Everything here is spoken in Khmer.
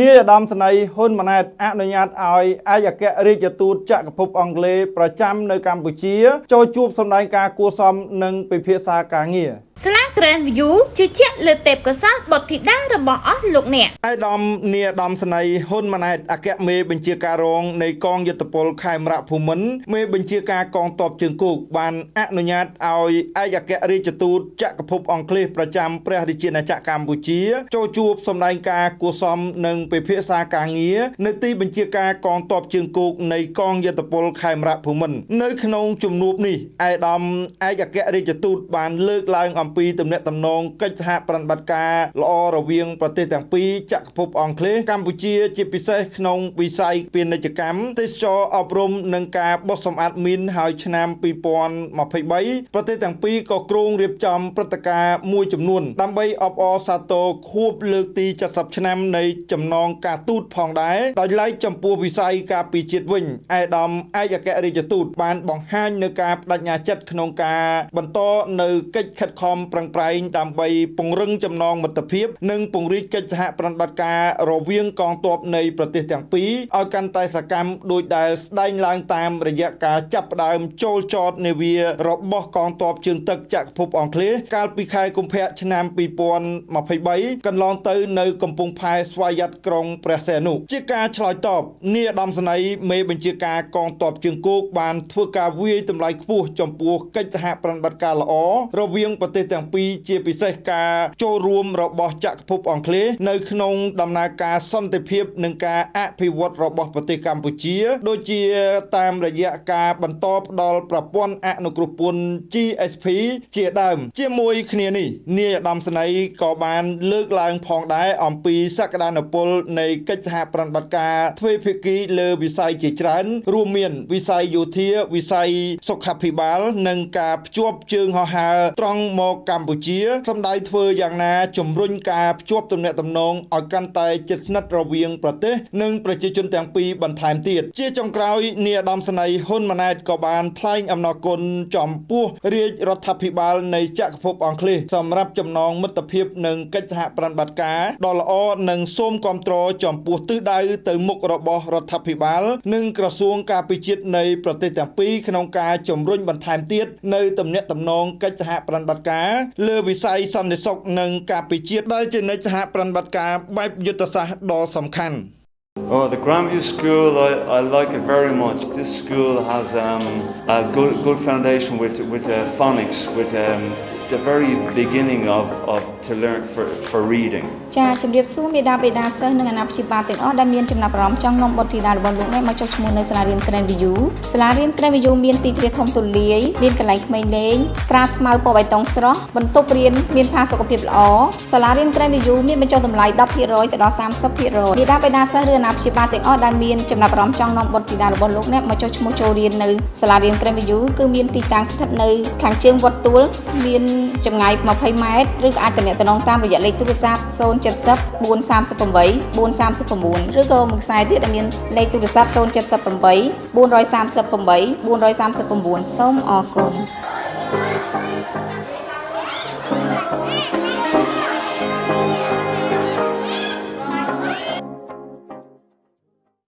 នាយឧត្តមសេនីយ៍ហ៊ុនម៉ាណែតអនុញ្ញាតឲ្យឯកអគ្គរដ្ឋទូតចក្រភពអង់គ្លេសប្រចាំនៅកម្ពុជាចូលជួបសម្ដែងការគួរសមនិងពិភាក្សាការងារស្លា Grand View ជឿជាក់លើទេពកោសល្យបុត្រធីតារបស់អស់លោកអ្នកឯកឧត្តមនាយឧត្តមសេនីយ៍ហ៊ុនម៉ាណែតអគ្គមេបញ្ជាការរងនៃកងយុទ្ធពលខេមរៈភូមិន្ទមេបញ្ជាការកងទ័ពជើងគោកបានអនុញ្ញាតឲ្យឯកអគ្គរដ្ឋទូតចក្រភពអង់គ្លេសប្រចាំព្រះរាជាណាចក្រកម្ពុជាចូលជួបសម្ដែងការគួរសមនិងពិភាក្សាការងារនៅទីបញ្ជាការកងទ័ពជើងគោកនៃកងយុទ្ធពលខេមរៈភូមិន្ទនៅក្នុងជំនួបនេះឯកឧត្តមឯកអគ្គរដ្ឋទូតបានលើកឡើងអំពីទំនាក់ទំនងកិច្ចសហប្រតិបត្តិការល្អរវាងប្រទេសទាំងពីរចក្រភពអង់គ្លេសកម្ពុជាជាពិសេសក្នុងវិស័យពាណិជ្ជកម្មទេសចរអប់រំនិងការបោះសម្អាតមីនហើយឆ្នាំ2023ប្រទេសទាំងពីរក៏គ្រោងរៀបចំព្រឹត្តិការណ៍មួយចំនួនដើម្បីអបអរសាទរខួបលើកទី70ឆ្នាំនៃចំណងការទូតផងដែរដោយឡែកចំពោះវិស័យការពីជាតិវិញឯកឧត្តមឯកអគ្គរដ្ឋទូតបានបង្ហាញនៅការបដិញ្ញាចិត្តក្នុងការបន្តនៅកិច្ចខិតខំប្រឹងប្រែងដើម្បីពង្រឹងចំណងមិត្តភាព និងពង្រីកកិច្ចសហប្រតិបត្តិការរវាងកងទ័ពនៃប្រទេសទាំងពីរឲ្យកាន់តែសកម្មដោយដែលស្ដែងឡើងតាមរយៈការចាប់ផ្ដើមចូលចតនាវារបស់កងទ័ពជើងទឹកចក្រភពអង់គ្លេសកាលពីខែកុម្ភៈឆ្នាំ2023កន្លងទៅនៅកំពង់ផែស្វយ័តក្រុងព្រះសីហនុជាការឆ្លើយតបនាយឧត្តមសេនីយ៍មេបញ្ជាការកងទ័ពជើងគោកបានធ្វើការវាយតម្លៃខ្ពស់ចំពោះកិច្ចសហប្រតិបត្តិការល្អរវាងប្រទេសទាំងពីរជាពិសេសការចូលរួមរបស់ចក្រភពអង់គ្លេសនៅក្នុងដំណើរការសន្តិភាពនិងការអភិវឌ្ឍរបស់ប្រទេសកម្ពុជា ដូចជាតាមរយៈការបន្តផ្ដល់ប្រព័ន្ធអនុគ្រោះពន្ធ GSP ជាដើម ជាមួយគ្នានេះនាយឧត្តមសេនីយ៍ក៏បានលើកឡើងផងដែរអំពីសក្តានុពលនៃកិច្ចសហប្រតិបត្តិការទ្វេភាគីលើវិស័យជាច្រើន រួមមាន វិស័យយោធាវិស័យសុខាភិបាល និងការភ្ជាប់ជើងហោះហើរត្រង់មកកម្ពុជាសម្ដៅធ្វើយ៉ាងណាជំរុញការភ្ជាប់ទំនាក់ទំនងឲ្យកាន់តែជិតស្និទ្ធរវាងប្រទេសនិងប្រជាជនទាំងពីរបន្ថែមទៀតជាចុងក្រោយនាយឧត្តមសេនីយ៍ហ៊ុនម៉ាណែតក៏បានថ្លែងអំណរគុណចំពោះរាជរដ្ឋាភិបាលនៃចក្រភពអង់គ្លេសសម្រាប់ចំណងមិត្តភាពនិងកិច្ចសហប្រតិបត្តិការដ៏ល្អនិងសូមគាំទ្រចំពោះទិសដៅទៅមុខរបស់រដ្ឋាភិបាល និងក្រសួងការពារជាតិនៃប្រទេសទាំងពីរក្នុងការជំរុញបន្ថែមទៀតនៅទំនាក់ទំនងកិច្ចសហប្រតិបត្តិការលើវិស័យសន្តិសុខនិងការពារជាតិដែលជានិច្ចសហប្រតិបត្តិការបែបយុទ្ធសាស្ត្រដ៏សំខាន់ Oh, the Grandview School, I, I like it very much. This school has um, a good, good foundation with, with uh, phonics, with um, the very beginning of, of to learn for, for reading. ចាជំរាបសួរមេដាបេដាសិស្សនិងអាណាព្យាបាលទាំងអស់ដែលមានចំណាប់អារម្មណ៍ចង់នាំបុត្រធីតារបស់លោកនេះមកចុះឈ្មោះនៅសាលារៀន Grand View សាលារៀន Grand View មានទីធ្លាធំទូលាយមានកន្លែងក្មេងលេងក្រាលស្មៅពណ៌បៃតងស្រស់បន្ទប់រៀនមានផាសុកភាពល្អសាលារៀន Grand View មានបញ្ចុះតម្លៃ10%ទៅដល់30%មេដាបេដាសិស្សឬអាណាព្យាបាលទាំងអស់ដែលមានចំណាប់អារម្មណ៍ចង់នាំបុត្រធីតារបស់លោកនេះមកចុះឈ្មោះចូលរៀននៅសាលារៀន Grand View គឺមានទីតាំងស្ថិតនៅខាងជើងវត្តទួលមានចម្ងាយ20ម៉ែត្រឬក៏អាចទំនាក់ទំនងតាមរយៈលេខទូរស័ព្ទ070 438 439ឬក៏មួយខ្សែទៀតដែលមានលេខទូរស័ព្ទ078 438 439សូមអរគុណ